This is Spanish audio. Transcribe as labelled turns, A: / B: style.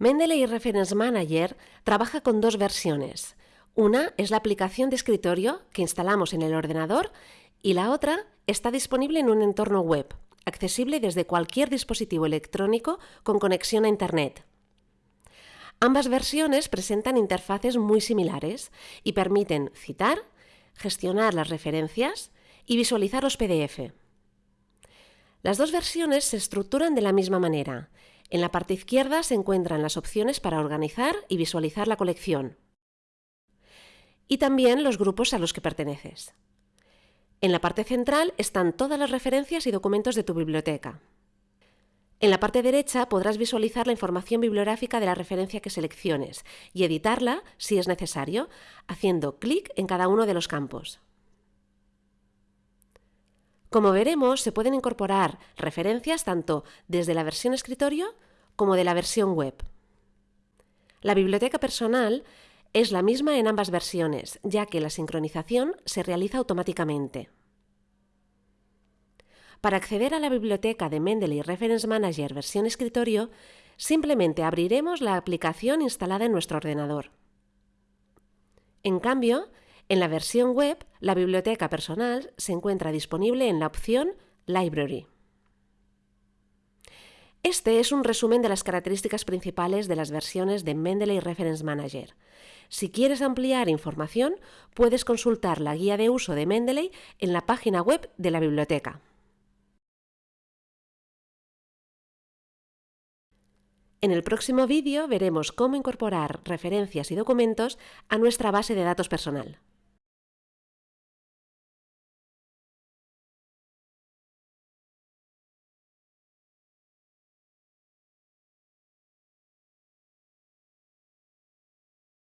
A: Mendeley Reference Manager trabaja con dos versiones. Una es la aplicación de escritorio que instalamos en el ordenador y la otra está disponible en un entorno web, accesible desde cualquier dispositivo electrónico con conexión a Internet. Ambas versiones presentan interfaces muy similares y permiten citar, gestionar las referencias y visualizar los PDF. Las dos versiones se estructuran de la misma manera en la parte izquierda se encuentran las opciones para organizar y visualizar la colección. Y también los grupos a los que perteneces. En la parte central están todas las referencias y documentos de tu biblioteca. En la parte derecha podrás visualizar la información bibliográfica de la referencia que selecciones y editarla, si es necesario, haciendo clic en cada uno de los campos. Como veremos, se pueden incorporar referencias tanto desde la versión escritorio como de la versión web. La biblioteca personal es la misma en ambas versiones, ya que la sincronización se realiza automáticamente. Para acceder a la biblioteca de Mendeley Reference Manager versión escritorio, simplemente abriremos la aplicación instalada en nuestro ordenador. En cambio, en la versión web, la biblioteca personal se encuentra disponible en la opción Library. Este es un resumen de las características principales de las versiones de Mendeley Reference Manager. Si quieres ampliar información, puedes consultar la guía de uso de Mendeley en la página web de la biblioteca. En el próximo vídeo veremos cómo incorporar referencias y documentos a nuestra base de datos personal.